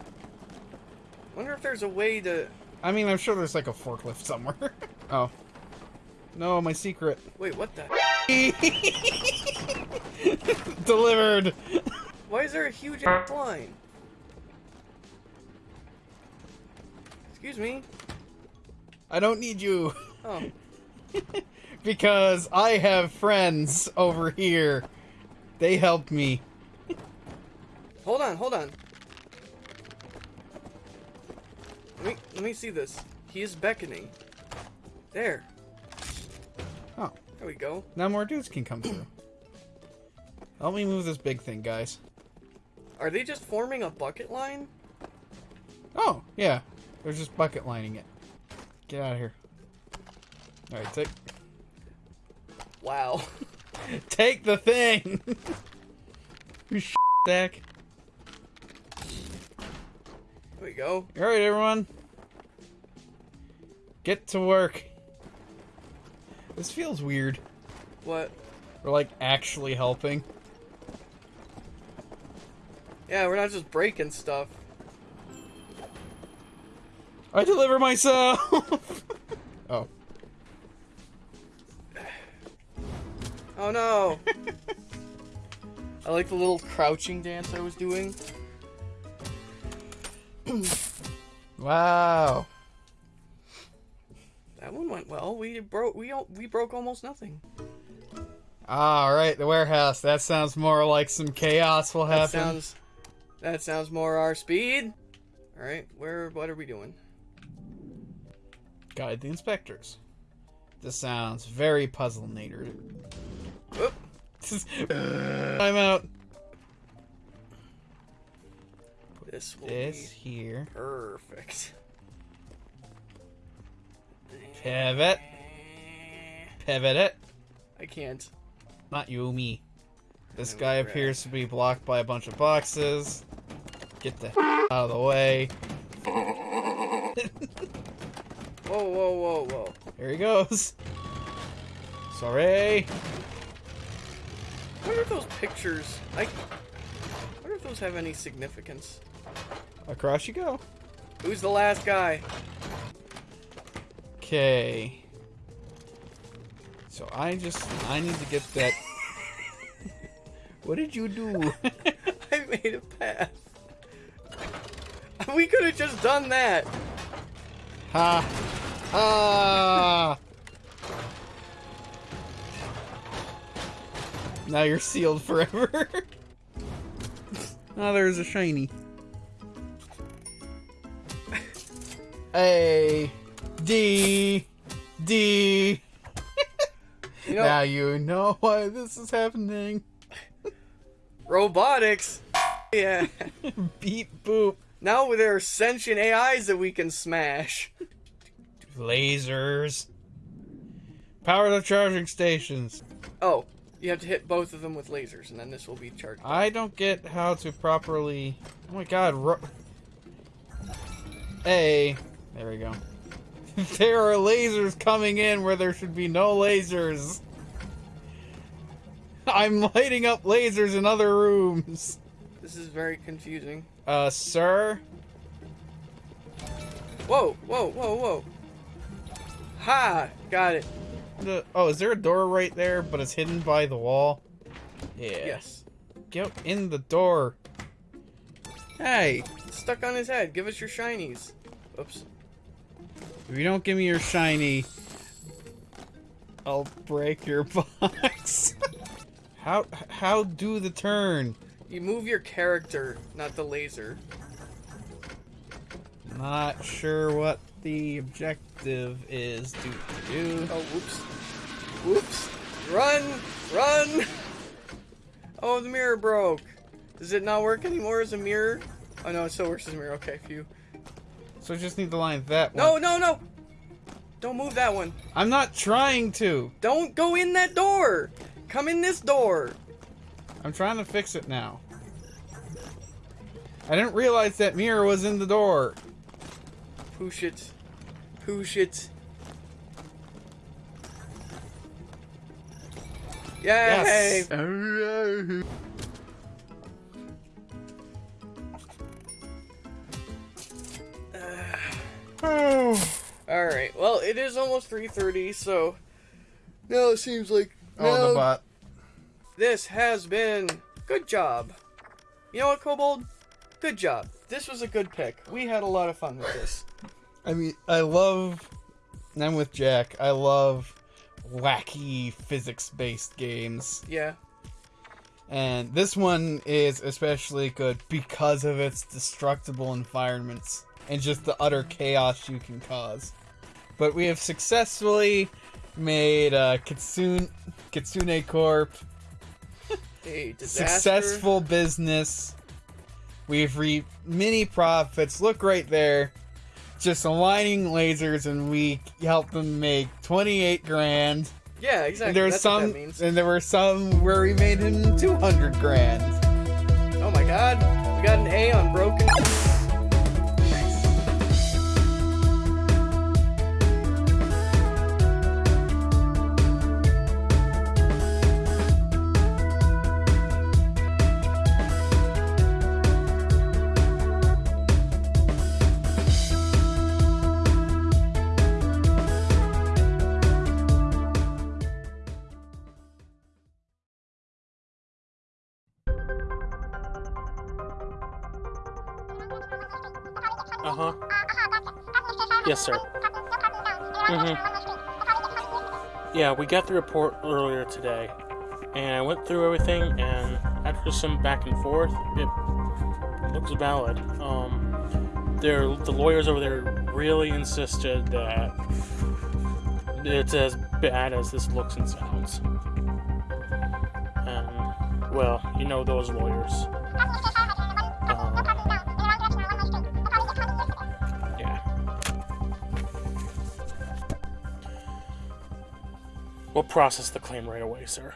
Wonder if there's a way to. I mean, I'm sure there's like a forklift somewhere. oh. No, my secret. Wait, what the? Delivered. Why is there a huge ass line? Excuse me. I don't need you Oh, because I have friends over here. They helped me. hold on, hold on. Let me let me see this. He is beckoning. There. Oh, There we go. now more dudes can come through. Help me move this big thing, guys. Are they just forming a bucket line? Oh, yeah. They're just bucket lining it. Get out of here. Alright, take Wow. take the thing! you stack. There we go. Alright, everyone. Get to work. This feels weird. What? We're like actually helping. Yeah, we're not just breaking stuff. I deliver myself! Oh. Oh no! I like the little crouching dance I was doing. Wow. That one went well. We broke. We we broke almost nothing. All right, the warehouse. That sounds more like some chaos will That happen. sounds. That sounds more our speed. All right, where? What are we doing? Guide the inspectors. This sounds very puzzle-nator. Whoop. I'm out. This will This be here. perfect. Pivot. Pivot it. I can't. Not you, me. This guy appears to be blocked by a bunch of boxes. Get the out of the way. Whoa, whoa, whoa, whoa. Here he goes. Sorry. I are those pictures. I. I wonder if those have any significance. Across you go. Who's the last guy? Okay. So I just I need to get that. what did you do? I made a path. We could have just done that. ha. Ah. Now you're sealed forever. oh, there's a shiny. A D D. You know, now you know why this is happening. robotics. Yeah. Beep boop. Now there are sentient AIs that we can smash. Lasers. Power the charging stations. Oh, you have to hit both of them with lasers, and then this will be charged. I don't get how to properly. Oh my god. Ro- A. There we go. there are lasers coming in where there should be no lasers. I'm lighting up lasers in other rooms. This is very confusing. Uh, sir? Whoa, whoa, whoa, whoa. Ha! Got it. The, oh, is there a door right there, but it's hidden by the wall? Yeah. Yes. Get in the door. Hey, stuck on his head. Give us your shinies. Oops. If you don't give me your shiny, I'll break your box. how how do the turn? You move your character, not the laser. Not sure what the objective is to do. Oh, whoops. Whoops. Run! Run! Oh, the mirror broke. Does it not work anymore as a mirror? Oh no, it still works as a mirror. Okay, phew. So I just need to line that one. No, no, no! Don't move that one. I'm not trying to. Don't go in that door! Come in this door! I'm trying to fix it now. I didn't realize that mirror was in the door. Push it. Push it. Yay! Yes. Alright, well, it is almost 3.30, so... Now it seems like... Oh, the bot. This has been... Good job. You know what, Kobold? Good job. This was a good pick. We had a lot of fun with this. I mean, I love. I'm with Jack. I love wacky physics-based games, Yeah. and this one is especially good because of its destructible environments and just the utter chaos you can cause. But we have successfully made uh, Kitsune Kitsune Corp A disaster. successful business. We've reaped many profits. Look right there. Just aligning lasers, and we helped them make 28 grand. Yeah, exactly. And there was That's some, and there were some where we made him 200 grand. Oh my god. We got an A on broken. Yeah, we got the report earlier today, and I went through everything, and after some back and forth, it looks valid. Um, the lawyers over there really insisted that it's as bad as this looks and sounds. And, well, you know those lawyers. We'll process the claim right away, sir.